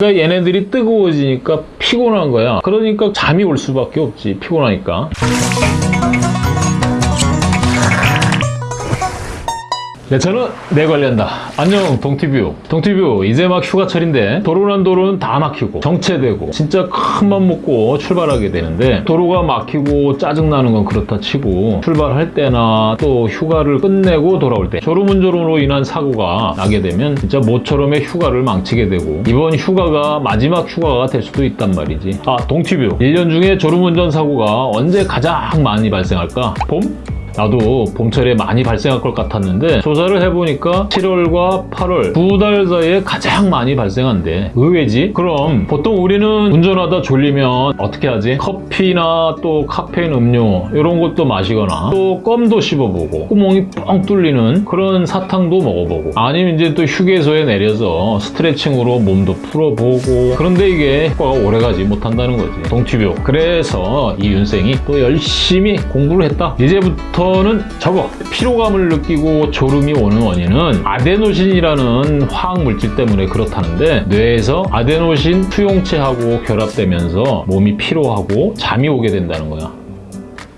그러니까 얘네들이 뜨거워지니까 피곤한 거야. 그러니까 잠이 올 수밖에 없지. 피곤하니까. 내 차는 내 관리한다. 안녕 동티뷰. 동티뷰 이제 막 휴가철인데 도로란 도로는 다 막히고 정체되고 진짜 큰 맘 먹고 출발하게 되는데 도로가 막히고 짜증나는 건 그렇다 치고 출발할 때나 또 휴가를 끝내고 돌아올 때 졸음운전으로 인한 사고가 나게 되면 진짜 모처럼의 휴가를 망치게 되고 이번 휴가가 마지막 휴가가 될 수도 있단 말이지. 아 동티뷰 1년 중에 졸음운전 사고가 언제 가장 많이 발생할까? 봄? 나도 봄철에 많이 발생할 것 같았는데 조사를 해보니까 7월과 8월 두 달 사이에 가장 많이 발생한대 의외지? 그럼 보통 우리는 운전하다 졸리면 어떻게 하지? 커피나 또 카페인 음료 이런 것도 마시거나 또 껌도 씹어보고 구멍이 뻥 뚫리는 그런 사탕도 먹어보고 아니면 이제 또 휴게소에 내려서 스트레칭으로 몸도 풀어보고 그런데 이게 효과가 오래가지 못한다는 거지 동티뷰 그래서 이 윤생이 또 열심히 공부를 했다 이제부터 저는 저거 피로감을 느끼고 졸음이 오는 원인은 아데노신이라는 화학 물질 때문에 그렇다는데 뇌에서 아데노신 수용체하고 결합되면서 몸이 피로하고 잠이 오게 된다는 거야.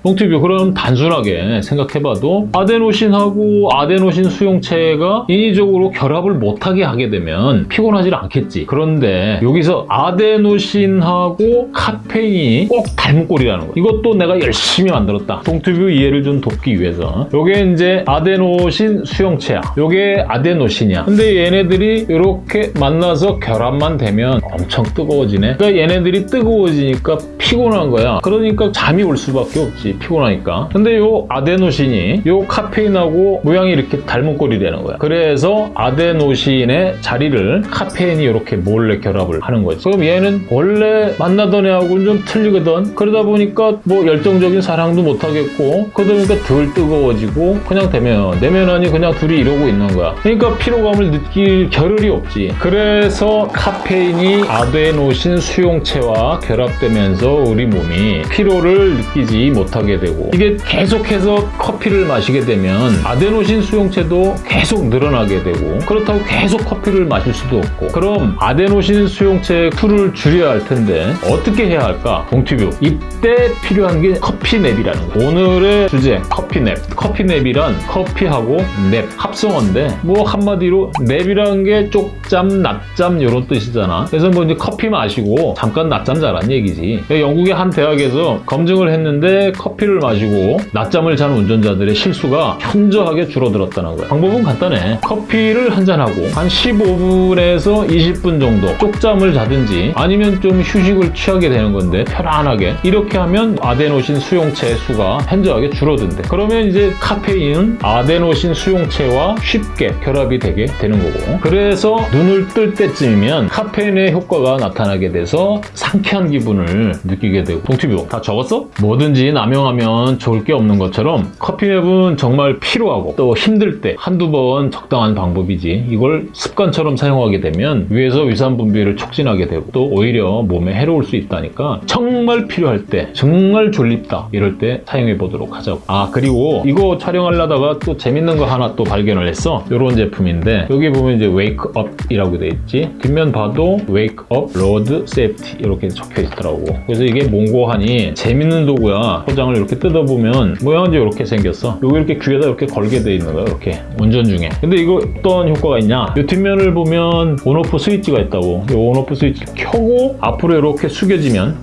똥티뷰 그럼 단순하게 생각해봐도 아데노신하고 아데노신 수용체가 인위적으로 결합을 못하게 하게 되면 피곤하지 않겠지. 그런데 여기서 아데노신하고 카페인이 꼭 닮은 꼴이라는 거. 이것도 내가 열심히 만들었다. 똥티뷰 이해를 좀 돕기 위해서. 요게 이제 아데노신 수용체야. 요게 아데노신이야. 근데 얘네들이 이렇게 만나서 결합만 되면 엄청 뜨거워지네. 그러니까 얘네들이 뜨거워지니까 피곤한 거야. 그러니까 잠이 올 수밖에 없지 피곤하니까. 근데 요 아데노신이 요 카페인하고 모양이 이렇게 닮은 꼴이 되는 거야. 그래서 아데노신의 자리를 카페인이 이렇게 몰래 결합을 하는 거지. 그럼 얘는 원래 만나던 애하고는 좀 틀리거든. 그러다 보니까 뭐 열정적인 사랑도 못하겠고 그러다 보니까 덜 뜨거워지고 그냥 대면 내면하니 그냥 둘이 이러고 있는 거야. 그러니까 피로감을 느낄 겨를이 없지. 그래서 카페인이 아데노신 수용체와 결합되면서 우리 몸이 피로를 느끼지 못하게 되고 이게 계속해서 커피를 마시게 되면 아데노신 수용체도 계속 늘어나게 되고 그렇다고 계속 커피를 마실 수도 없고 그럼 아데노신 수용체의 수를 줄여야 할 텐데 어떻게 해야 할까? 동티뷰. 이때 필요한 게 커피냅이라는 거 오늘의 주제 커피냅. 커피냅이란 커피하고 냅 합성어인데 뭐 한마디로 냅이라는 게 쪽잠 낮잠 이런 뜻이잖아. 그래서 뭐 이제 커피 마시고 잠깐 낮잠 자란 얘기지. 영국의 한 대학에서 검증을 했는데 커피 를 마시고 낮잠을 자는 운전자들의 실수가 현저하게 줄어들었다는 거야. 방법은 간단해. 커피를 한 잔하고 한 15분에서 20분 정도 쪽잠을 자든지 아니면 좀 휴식을 취하게 되는 건데 편안하게 이렇게 하면 아데노신 수용체 수가 현저하게 줄어든대. 그러면 이제 카페인은 아데노신 수용체와 쉽게 결합이 되게 되는 거고 그래서 눈을 뜰 때쯤이면 카페인의 효과가 나타나게 돼서 상쾌한 기분을 느끼게 되고 동티뷰 다 적었어? 뭐든지 남용 하면 좋을 게 없는 것처럼 coffee nap은 정말 필요하고 또 힘들 때 한두 번 적당한 방법이지. 이걸 습관처럼 사용하게 되면 위에서 위산 분비를 촉진하게 되고 또 오히려 몸에 해로울 수 있다니까 정말 필요할 때 정말 졸립다 이럴 때 사용해 보도록 하자고. 아 그리고 이거 촬영하려다가 또 재밌는 거 하나 또 발견을 했어 이런 제품인데 여기 보면 이제 wake up이라고 돼 있지? 뒷면 봐도 wake up road safety 이렇게 적혀 있더라고. 그래서 이게 뭔고 하니 재밌는 도구야. 포장을 이렇게 뜯어보면 모양은 이렇게 생겼어. 여기 이렇게 귀에다 이렇게 걸게 돼 있는 거야 이렇게. 운전 중에. 근데 이거 어떤 효과가 있냐? 이 뒷면을 보면 on off 스위치가 있다고. 이 on off 스위치 켜고 앞으로 이렇게 숙여지면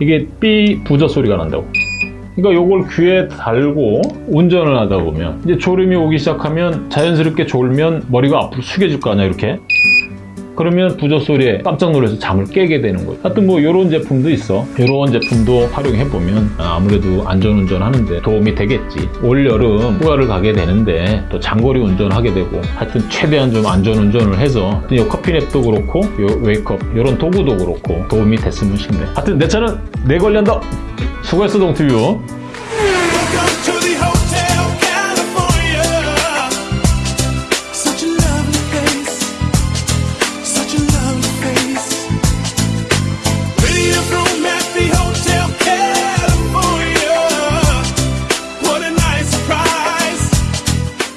이게 삐 부저 소리가 난다고. 그러니까 요걸 귀에 달고 운전을 하다 보면 이제 졸음이 오기 시작하면 자연스럽게 졸면 머리가 앞으로 숙여질 거 아니야 이렇게 그러면 부저 소리에 깜짝 놀라서 잠을 깨게 되는 거예요. 하여튼 뭐 이런 제품도 있어. 이런 제품도 활용해 보면 아무래도 안전운전 하는데 도움이 되겠지. 올 여름 휴가를 가게 되는데 또 장거리 운전하게 되고 하여튼 최대한 좀 안전운전을 해서 이 coffee nap도 그렇고 요 wake up 이런 도구도 그렇고 도움이 됐으면 싶네. 하여튼 내 차는 내 관리한다. 수고했어 동티뷰.